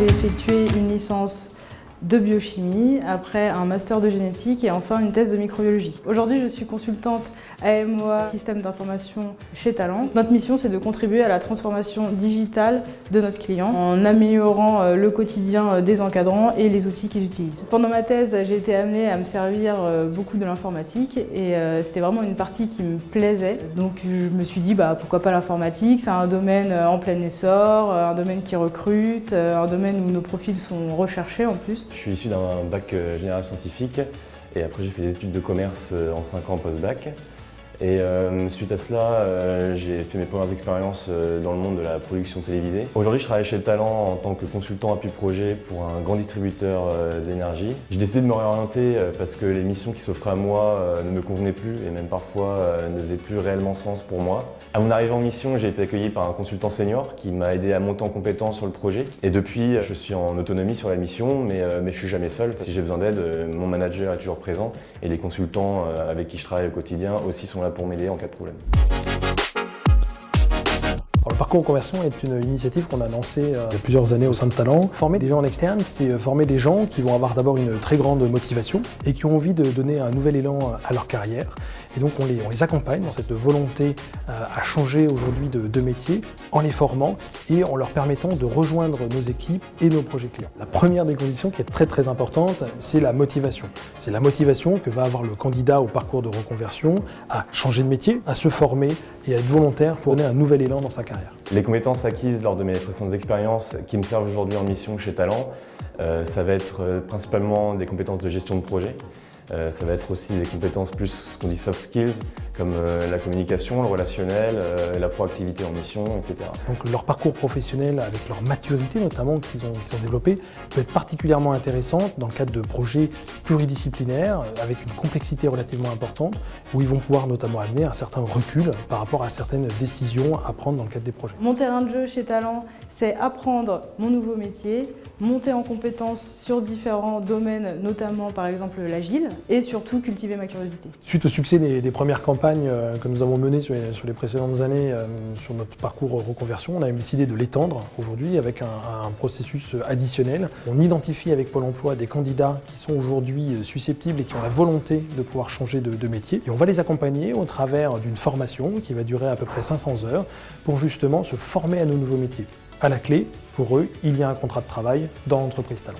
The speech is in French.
J'ai effectué une licence de biochimie, après un master de génétique et enfin une thèse de microbiologie. Aujourd'hui, je suis consultante AMOA Système d'information chez Talent. Notre mission, c'est de contribuer à la transformation digitale de notre client en améliorant euh, le quotidien euh, des encadrants et les outils qu'ils utilisent. Pendant ma thèse, j'ai été amenée à me servir euh, beaucoup de l'informatique et c'était vraiment une partie qui me plaisait. Donc je me suis dit, bah, pourquoi pas l'informatique? C'est un domaine en plein essor, un domaine qui recrute, un domaine où nos profils sont recherchés en plus. Je suis issu d'un bac euh, général scientifique et après j'ai fait des études de commerce euh, en 5 ans post-bac. Et euh, suite à cela, j'ai fait mes premières expériences dans le monde de la production télévisée. Aujourd'hui, je travaille chez Le Talent en tant que consultant appui projet pour un grand distributeur d'énergie. J'ai décidé de me réorienter parce que les missions qui s'offraient à moi ne me convenaient plus et même parfois ne faisaient plus réellement sens pour moi. À mon arrivée en mission, j'ai été accueilli par un consultant senior qui m'a aidé à monter en compétence sur le projet. Et depuis, je suis en autonomie sur la mission, mais, euh, mais je suis jamais seul. Si j'ai besoin d'aide, euh, mon manager est toujours présent et les consultants euh, avec qui je travaille au quotidien aussi sont là pour m'aider en cas de problème. Le parcours conversion est une initiative qu'on a lancée il y a plusieurs années au sein de Talent. Former des gens en externe, c'est former des gens qui vont avoir d'abord une très grande motivation et qui ont envie de donner un nouvel élan à leur carrière. Et donc on les, accompagne dans cette volonté euh, à changer aujourd'hui de, métier en les formant et en leur permettant de rejoindre nos équipes et nos projets clients. La première des conditions qui est très très importante, c'est la motivation. C'est la motivation que va avoir le candidat au parcours de reconversion à changer de métier, à se former et à être volontaire pour donner un nouvel élan dans sa carrière. Les compétences acquises lors de mes précédentes expériences qui me servent aujourd'hui en mission chez Talent, euh, ça va être euh, principalement des compétences de gestion de projet, euh, ça va être aussi des compétences plus ce qu'on dit soft skills, comme euh, la communication, le relationnel, euh, la proactivité en mission, etc. Donc leur parcours professionnel, avec leur maturité notamment qu'ils ont, qu ont développé, peut être particulièrement intéressante dans le cadre de projets pluridisciplinaires, avec une complexité relativement importante, où ils vont pouvoir notamment amener un certain recul par rapport à certaines décisions à prendre dans le cadre des projets. Mon terrain de jeu chez Talent, c'est apprendre mon nouveau métier, monter en compétences sur différents domaines, notamment par exemple l'agile, et surtout cultiver ma curiosité. Suite au succès des, des premières campagnes euh, que nous avons menées sur les, précédentes années euh, sur notre parcours reconversion, on a décidé de l'étendre aujourd'hui avec un, processus additionnel. On identifie avec Pôle emploi des candidats qui sont aujourd'hui susceptibles et qui ont la volonté de pouvoir changer de, de métier. Et on va les accompagner au travers d'une formation qui va durer à peu près 500 heures pour justement se former à nos nouveaux métiers. À la clé, pour eux, il y a un contrat de travail dans l'entreprise Talent.